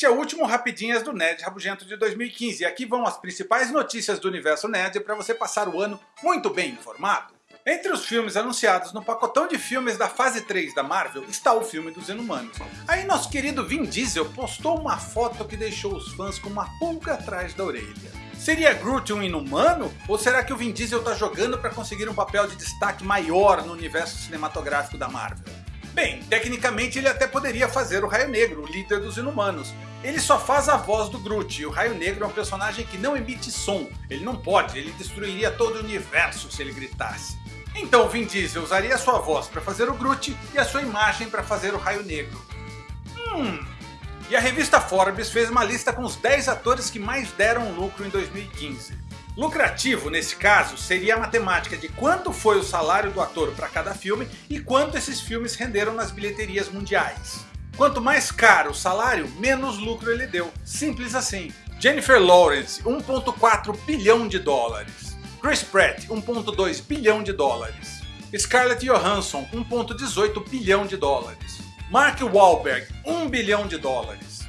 Este é o último Rapidinhas do Nerd Rabugento de 2015 e aqui vão as principais notícias do universo nerd para você passar o ano muito bem informado. Entre os filmes anunciados no pacotão de filmes da fase 3 da Marvel está o filme dos Inumanos. Aí nosso querido Vin Diesel postou uma foto que deixou os fãs com uma pulga atrás da orelha. Seria Groot um inumano? Ou será que o Vin Diesel está jogando para conseguir um papel de destaque maior no universo cinematográfico da Marvel? Bem, tecnicamente ele até poderia fazer o Raio Negro, o líder dos Inumanos. Ele só faz a voz do Groot, e o Raio Negro é um personagem que não emite som. Ele não pode, ele destruiria todo o universo se ele gritasse. Então Vin Diesel usaria sua voz para fazer o Groot e a sua imagem para fazer o Raio Negro. Hum... E a revista Forbes fez uma lista com os 10 atores que mais deram lucro em 2015. Lucrativo nesse caso seria a matemática de quanto foi o salário do ator para cada filme e quanto esses filmes renderam nas bilheterias mundiais. Quanto mais caro o salário, menos lucro ele deu. Simples assim. Jennifer Lawrence, 1.4 bilhão de dólares. Chris Pratt, 1.2 bilhão de dólares. Scarlett Johansson, 1.18 bilhão de dólares. Mark Wahlberg, 1 bilhão de dólares.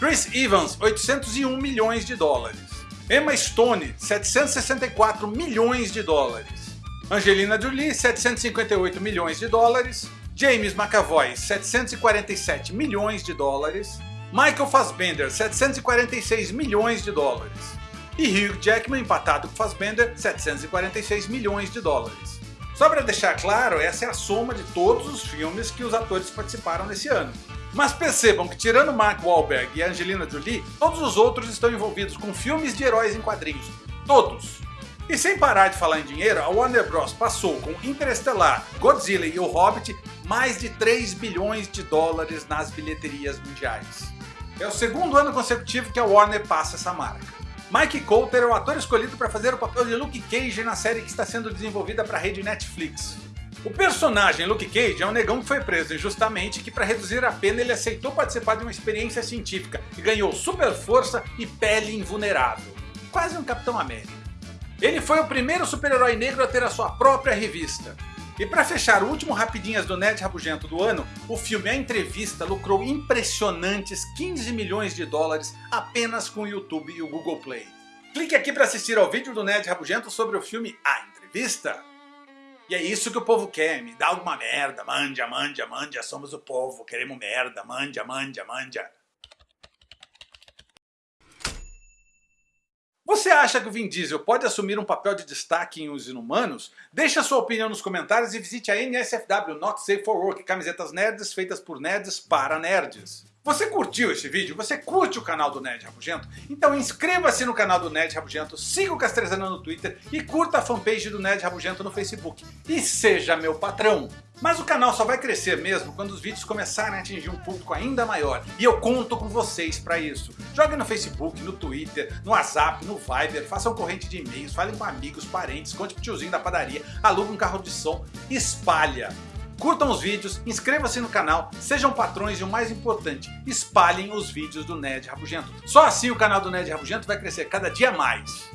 Chris Evans, 801 milhões de dólares. Emma Stone, 764 milhões de dólares. Angelina Jolie, 758 milhões de dólares. James McAvoy, 747 milhões de dólares. Michael Fassbender, 746 milhões de dólares. E Hugh Jackman, empatado com Fassbender, 746 milhões de dólares. Só para deixar claro, essa é a soma de todos os filmes que os atores participaram nesse ano. Mas percebam que tirando Mark Wahlberg e Angelina Jolie, todos os outros estão envolvidos com filmes de heróis em quadrinhos. Todos. E sem parar de falar em dinheiro, a Warner Bros passou com Interestelar, Godzilla e O Hobbit mais de 3 bilhões de dólares nas bilheterias mundiais. É o segundo ano consecutivo que a Warner passa essa marca. Mike Coulter é o ator escolhido para fazer o papel de Luke Cage na série que está sendo desenvolvida para a rede Netflix. O personagem Luke Cage é um negão que foi preso injustamente que para reduzir a pena ele aceitou participar de uma experiência científica e ganhou super força e pele invulnerável. Quase um Capitão América. Ele foi o primeiro super-herói negro a ter a sua própria revista. E para fechar o último Rapidinhas do Nerd Rabugento do ano, o filme A Entrevista lucrou impressionantes 15 milhões de dólares apenas com o YouTube e o Google Play. Clique aqui para assistir ao vídeo do Nerd Rabugento sobre o filme A Entrevista. E é isso que o povo quer, me dá alguma merda, manja, manja, manja, somos o povo, queremos merda, manja, manja, manja. Você acha que o Vin Diesel pode assumir um papel de destaque em Os Inumanos? Deixe a sua opinião nos comentários e visite a NSFW Not Safe for Work, camisetas nerds feitas por nerds para nerds. Você curtiu esse vídeo? Você curte o canal do Nerd Rabugento? Então inscreva-se no canal do Nerd Rabugento, siga o Castrezana no Twitter e curta a fanpage do Nerd Rabugento no Facebook. E seja meu patrão! Mas o canal só vai crescer mesmo quando os vídeos começarem a atingir um público ainda maior. E eu conto com vocês para isso. Joguem no Facebook, no Twitter, no WhatsApp, no Viber, façam corrente de e-mails, falem com amigos, parentes, conte pro tiozinho da padaria, aluga um carro de som, espalha. Curtam os vídeos, inscrevam-se no canal, sejam patrões e o mais importante, espalhem os vídeos do Nerd Rabugento. Só assim o canal do Nerd Rabugento vai crescer cada dia mais.